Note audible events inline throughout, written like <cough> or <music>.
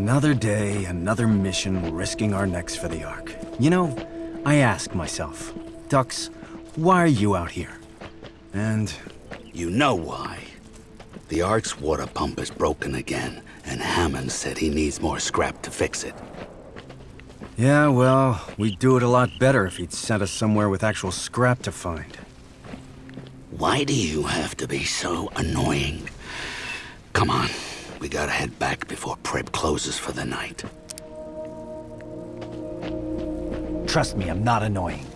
Another day, another mission, risking our necks for the Ark. You know, I ask myself, Dux, why are you out here? And... You know why. The Ark's water pump is broken again, and Hammon said he needs more scrap to fix it. Yeah, well, we'd do it a lot better if he'd sent us somewhere with actual scrap to find. Why do you have to be so annoying? Come on, we gotta head back before Prep closes for the night. Trust me, I'm not annoying.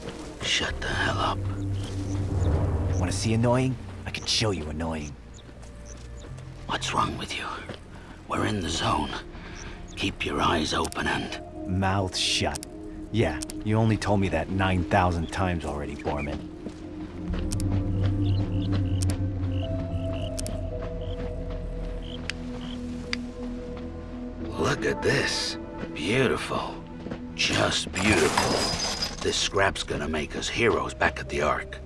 Shut the hell up. Want to see annoying? I can show you annoying. What's wrong with you? We're in the zone. Keep your eyes open and... Mouth shut. Yeah, you only told me that 9,000 times already, Bormin. Look at this. Beautiful. Just beautiful. This scrap's gonna make us heroes back at the Ark.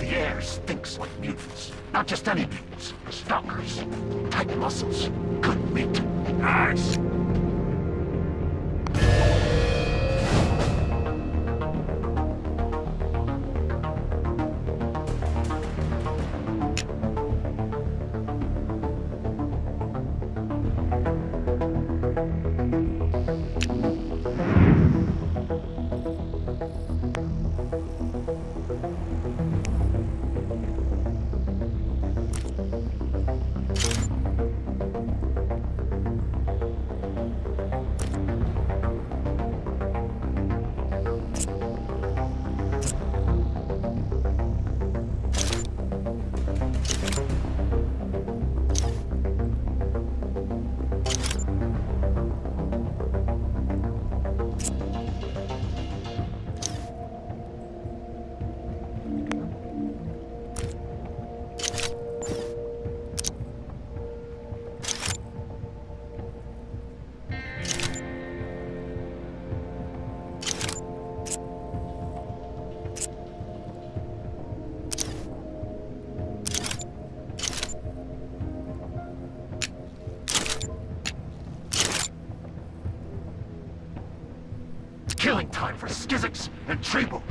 The air stinks like mutants. Not just any mutants. Stalkers. Tight muscles. Good meat. Nice. Time for Skizzix and Treble.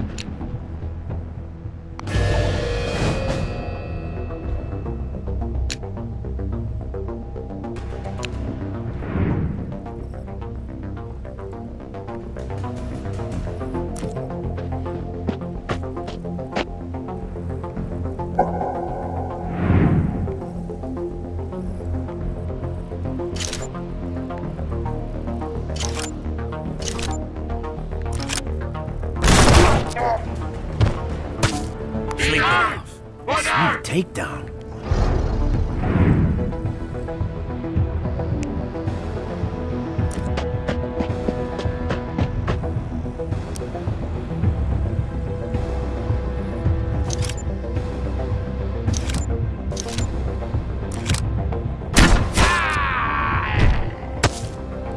Takedown.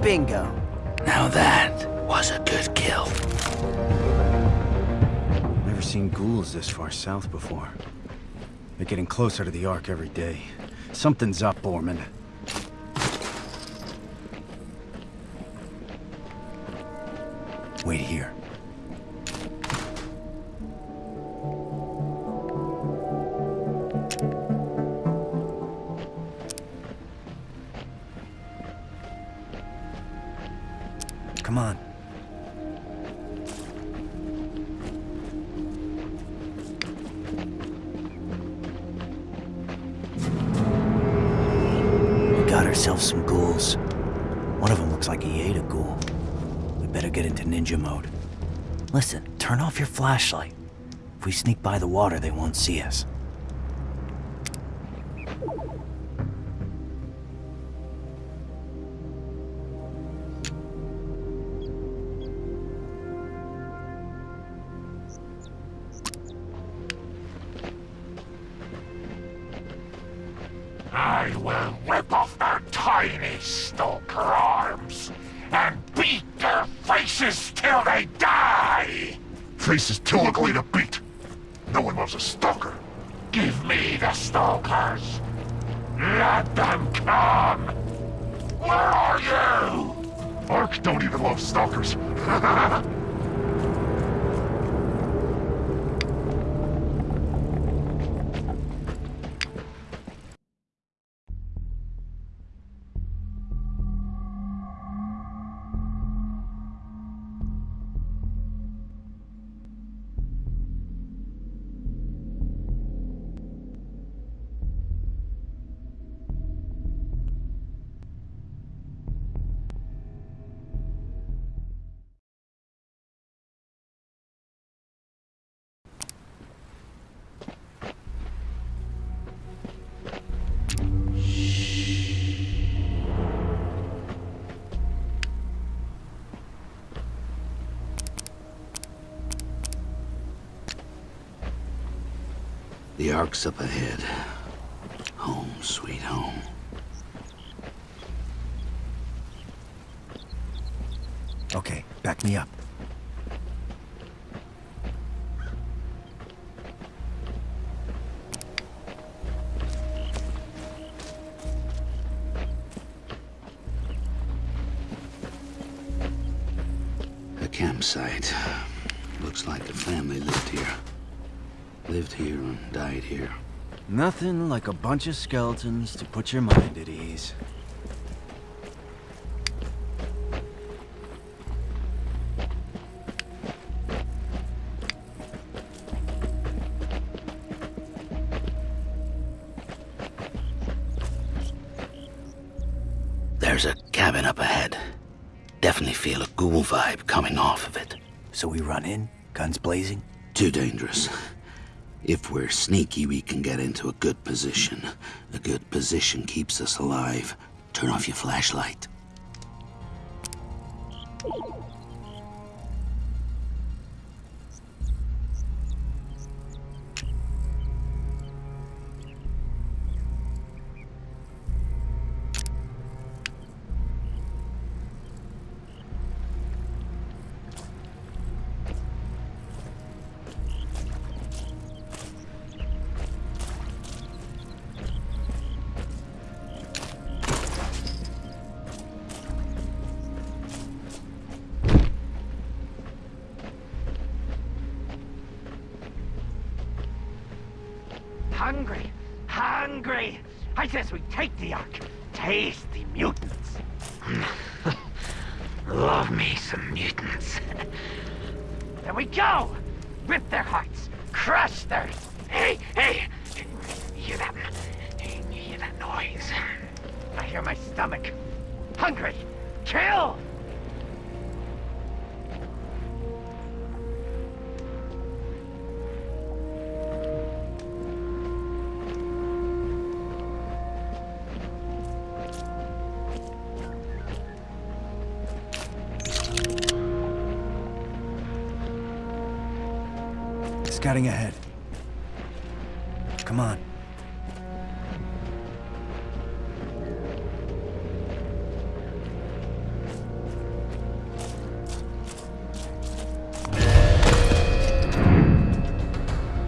Bingo. Now that was a good kill. Never seen ghouls this far south before. They're getting closer to the Ark every day. Something's up, Bormin. Wait here. Come on. Ourselves some ghouls. One of them looks like he ate a ghoul. We better get into ninja mode. Listen, turn off your flashlight. If we sneak by the water, they won't see us. I will rip off their tiny stalker arms and beat their faces till they die! Faces too ugly to beat. No one loves a stalker. Give me the stalkers. Let them come. Where are you? Ark don't even love stalkers. <laughs> The Ark's up ahead. Home, sweet home. Okay, back me up. A campsite. Looks like the family lived here. Lived here and died here. Nothing like a bunch of skeletons to put your mind at ease. There's a cabin up ahead. Definitely feel a ghoul vibe coming off of it. So we run in, guns blazing? Too dangerous. If we're sneaky, we can get into a good position. A good position keeps us alive. Turn off your flashlight. Hungry, hungry. I says we take the Ark. Taste the mutants. <laughs> Love me some mutants. there we go. Rip their hearts. Crush their... Hey, hey. Scouting ahead. Come on.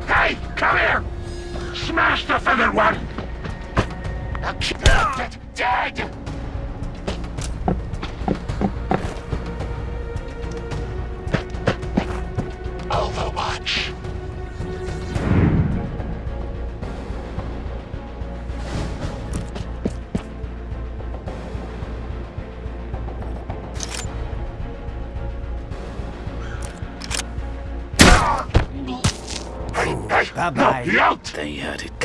hey, They had it.